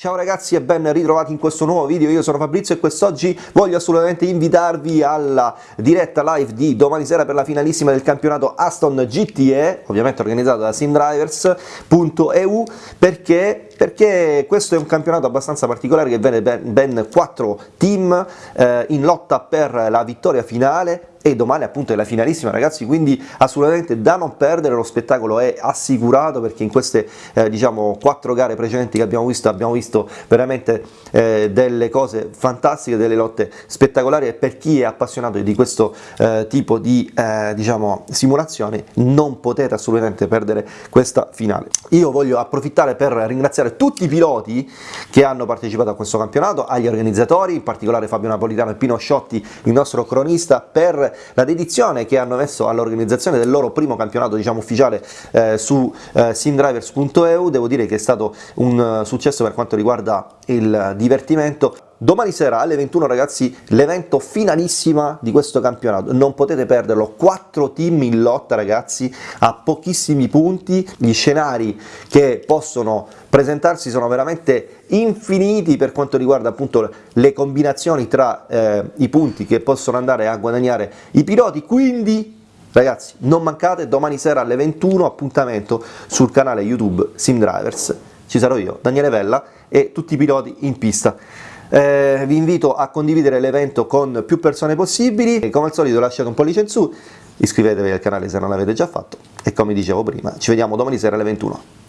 Ciao ragazzi e ben ritrovati in questo nuovo video, io sono Fabrizio e quest'oggi voglio assolutamente invitarvi alla diretta live di domani sera per la finalissima del campionato Aston GTE, ovviamente organizzato da simdrivers.eu, perché, perché questo è un campionato abbastanza particolare che vede ben, ben 4 team eh, in lotta per la vittoria finale e domani appunto è la finalissima ragazzi quindi assolutamente da non perdere lo spettacolo è assicurato perché in queste eh, diciamo quattro gare precedenti che abbiamo visto abbiamo visto veramente eh, delle cose fantastiche delle lotte spettacolari e per chi è appassionato di questo eh, tipo di eh, diciamo simulazioni non potete assolutamente perdere questa finale. Io voglio approfittare per ringraziare tutti i piloti che hanno partecipato a questo campionato agli organizzatori in particolare Fabio Napolitano e Pino Sciotti il nostro cronista per la dedizione che hanno messo all'organizzazione del loro primo campionato diciamo ufficiale eh, su eh, simdrivers.eu, devo dire che è stato un successo per quanto riguarda il divertimento. Domani sera alle 21 ragazzi l'evento finalissima di questo campionato, non potete perderlo, 4 team in lotta ragazzi a pochissimi punti, gli scenari che possono presentarsi sono veramente infiniti per quanto riguarda appunto le combinazioni tra eh, i punti che possono andare a guadagnare i piloti, quindi ragazzi non mancate domani sera alle 21 appuntamento sul canale YouTube SimDrivers, ci sarò io, Daniele Vella e tutti i piloti in pista. Eh, vi invito a condividere l'evento con più persone possibili e come al solito lasciate un pollice in su, iscrivetevi al canale se non l'avete già fatto e come dicevo prima ci vediamo domani sera alle 21. Ciao!